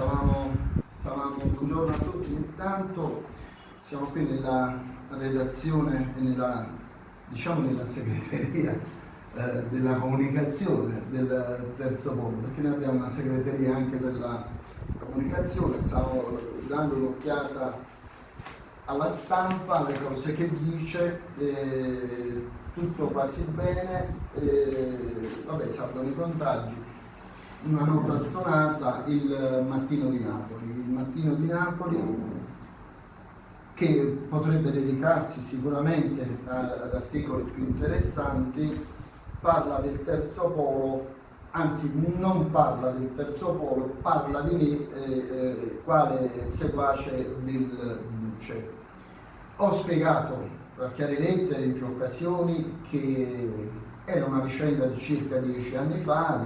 stavamo, stavamo, buongiorno a tutti, intanto siamo qui nella redazione e nella, diciamo nella segreteria eh, della comunicazione del terzo polo, perché noi abbiamo una segreteria anche per la comunicazione, stavo dando un'occhiata alla stampa, alle cose che dice, eh, tutto quasi bene, eh, vabbè salgono i contagi, una nota stonata il Mattino di Napoli. Il Mattino di Napoli che potrebbe dedicarsi sicuramente ad articoli più interessanti, parla del terzo polo, anzi non parla del terzo polo, parla di me eh, eh, quale seguace del Duce. Ho spiegato a chiare lettere in più occasioni che era una vicenda di circa dieci anni fa,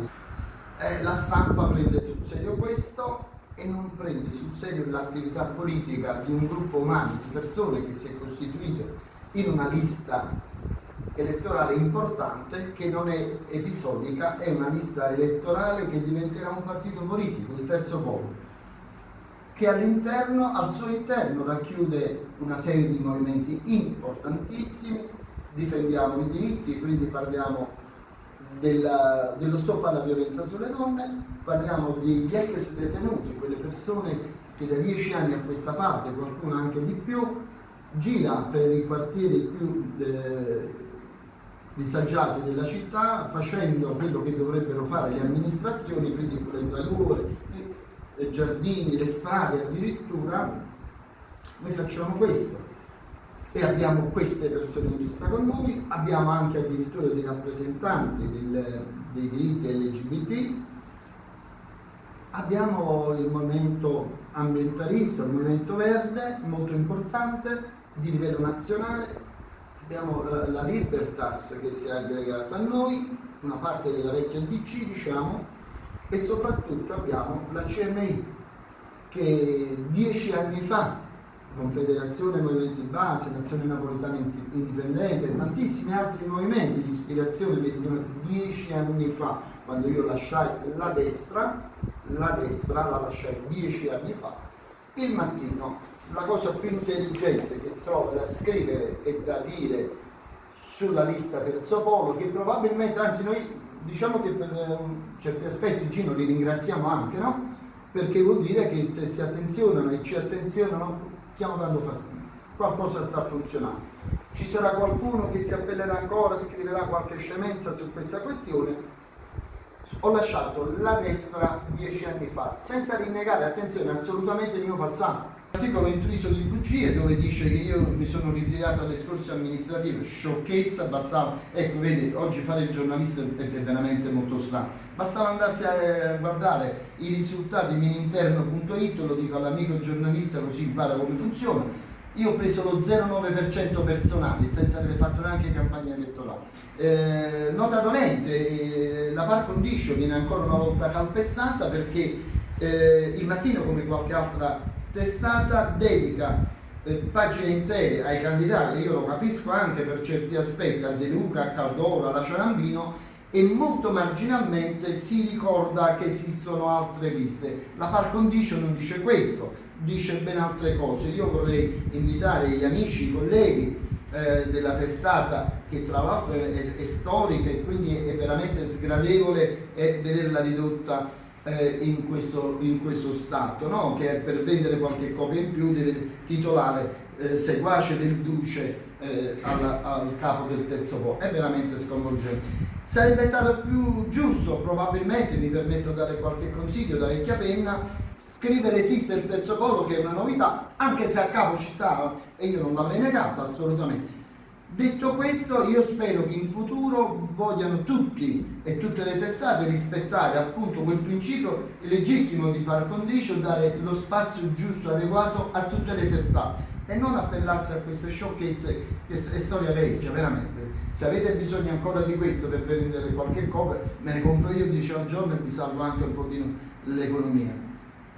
eh, la stampa prende sul serio questo e non prende sul serio l'attività politica di un gruppo umano, di persone che si è costituito in una lista elettorale importante che non è episodica, è una lista elettorale che diventerà un partito politico, il terzo polo, che all'interno, al suo interno racchiude una serie di movimenti importantissimi, difendiamo i diritti, quindi parliamo della, dello stop alla violenza sulle donne, parliamo degli ex detenuti, quelle persone che da dieci anni a questa parte, qualcuno anche di più, gira per i quartieri più eh, disagiati della città facendo quello che dovrebbero fare le amministrazioni, quindi pulendo aiuole, i giardini, le strade addirittura, noi facciamo questo e abbiamo queste persone in lista con noi, abbiamo anche addirittura dei rappresentanti del, dei diritti LGBT, abbiamo il movimento ambientalista, il movimento verde, molto importante, di livello nazionale, abbiamo la, la Libertas che si è aggregata a noi, una parte della vecchia DC diciamo, e soprattutto abbiamo la CMI che dieci anni fa Confederazione Movimenti Base, Nazione Napolitana Indipendente e tantissimi altri movimenti di ispirazione meridionale dieci anni fa, quando io lasciai la destra, la destra la lasciai dieci anni fa, il mattino la cosa più intelligente che trovo da scrivere e da dire sulla lista terzo polo, che probabilmente, anzi noi diciamo che per um, certi aspetti Gino li ringraziamo anche, no? Perché vuol dire che se si attenzionano e ci attenzionano stiamo dando fastidio, qualcosa sta funzionando. Ci sarà qualcuno che si appellerà ancora, scriverà qualche scemenza su questa questione. Ho lasciato la destra dieci anni fa, senza rinnegare, attenzione, assolutamente il mio passato. L'articolo intriso di bugie dove dice che io mi sono ritirato alle scorse amministrative, sciocchezza, bastava, ecco vedi, oggi fare il giornalista è veramente molto strano, bastava andarsi a guardare i risultati mininterno.it, lo dico all'amico giornalista così impara come funziona, io ho preso lo 0,9% personale senza aver fatto neanche campagna elettorale. Eh, nota dolente, eh, la par condition viene ancora una volta calpestata perché eh, il mattino come qualche altra testata dedica eh, pagine intere ai candidati, io lo capisco anche per certi aspetti, a De Luca, a Caldoro, alla Ciarambino, e molto marginalmente si ricorda che esistono altre liste. La par condicio non dice questo, dice ben altre cose. Io vorrei invitare gli amici, i colleghi eh, della testata, che tra l'altro è, è, storica e quindi è veramente sgradevole eh, vederla ridotta eh, in, questo, in, questo, stato, no? che per vendere qualche copia in più deve titolare eh, seguace del duce eh, al, al, capo del terzo po', è veramente sconvolgente. Sarebbe stato più giusto, probabilmente, mi permetto di dare qualche consiglio da vecchia penna, scrivere esiste il terzo polo che è una novità, anche se a capo ci stava e io non l'avrei negato assolutamente, Detto questo, io spero che in futuro vogliano tutti e tutte le testate rispettare appunto quel principio legittimo di par condicio, dare lo spazio giusto, adeguato a tutte le testate e non appellarsi a queste sciocchezze che è storia vecchia, veramente. Se avete bisogno ancora di questo per vendere qualche copia, me ne compro io 10 al giorno e vi salvo anche un pochino l'economia.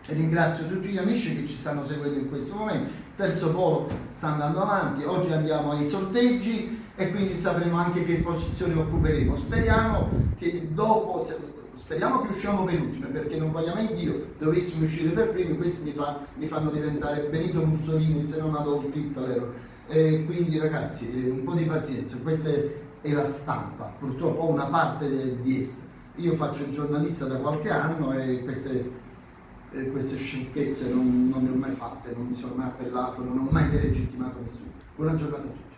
Ringrazio tutti gli amici che ci stanno seguendo in questo momento. Terzo polo sta andando avanti, oggi andiamo ai sorteggi e quindi sapremo anche che posizione occuperemo. Speriamo che dopo, speriamo che usciamo per ultime perché non voglia mai Dio dovessimo uscire per primi, questi mi, fa, mi fanno diventare Benito Mussolini se non Adolf Hitler. E quindi ragazzi, eh, un po' di pazienza, questa è la stampa, purtroppo una parte di essa. Io faccio il giornalista da qualche anno e queste, eh, queste sciocchezze non, non, le ho mai fatte, non mi sono mai appellato, non ho mai delegittimato nessuno. Buona giornata a tutti.